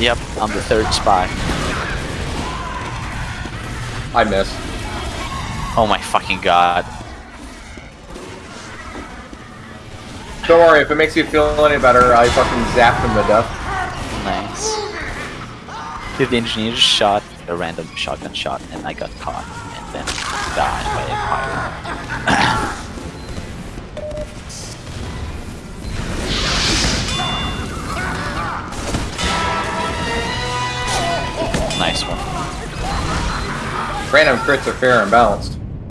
yep, I'm the third spy. I miss. Oh my fucking god. Don't worry, if it makes you feel any better, I fucking zapped him to death. Nice. Dude, the engineer just shot a random shotgun shot and I got caught and then died one. Random crits are fair and balanced.